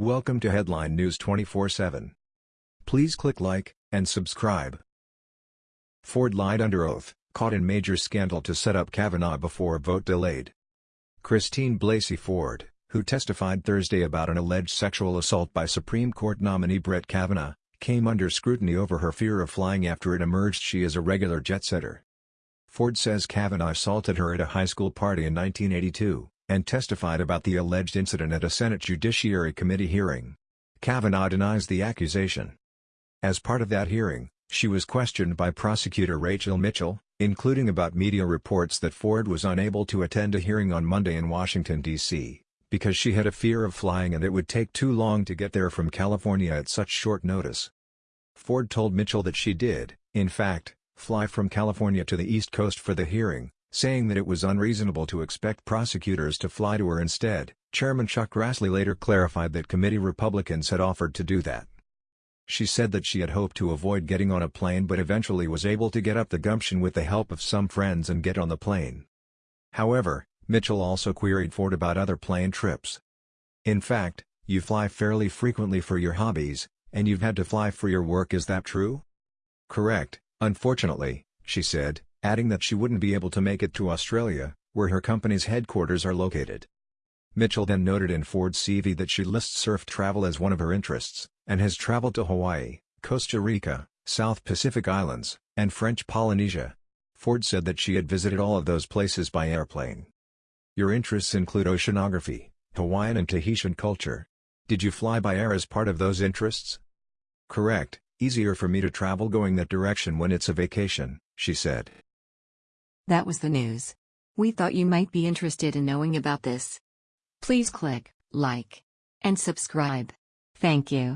Welcome to Headline News 24/7. Please click like and subscribe. Ford lied under oath, caught in major scandal to set up Kavanaugh before vote delayed. Christine Blasey Ford, who testified Thursday about an alleged sexual assault by Supreme Court nominee Brett Kavanaugh, came under scrutiny over her fear of flying after it emerged she is a regular jet-setter. Ford says Kavanaugh assaulted her at a high school party in 1982, and testified about the alleged incident at a Senate Judiciary Committee hearing. Kavanaugh denies the accusation. As part of that hearing, she was questioned by prosecutor Rachel Mitchell, including about media reports that Ford was unable to attend a hearing on Monday in Washington, D.C., because she had a fear of flying and it would take too long to get there from California at such short notice. Ford told Mitchell that she did, in fact, fly from California to the East Coast for the hearing, saying that it was unreasonable to expect prosecutors to fly to her instead. Chairman Chuck Grassley later clarified that committee Republicans had offered to do that. She said that she had hoped to avoid getting on a plane but eventually was able to get up the gumption with the help of some friends and get on the plane. However, Mitchell also queried Ford about other plane trips. In fact, you fly fairly frequently for your hobbies, and you've had to fly for your work is that true? Correct, unfortunately, she said, adding that she wouldn't be able to make it to Australia, where her company's headquarters are located. Mitchell then noted in Ford's CV that she lists surf travel as one of her interests, and has traveled to Hawaii, Costa Rica, South Pacific Islands, and French Polynesia. Ford said that she had visited all of those places by airplane. Your interests include oceanography, Hawaiian and Tahitian culture. Did you fly by air as part of those interests? Correct, easier for me to travel going that direction when it's a vacation, she said. That was the news. We thought you might be interested in knowing about this. Please click like and subscribe. Thank you.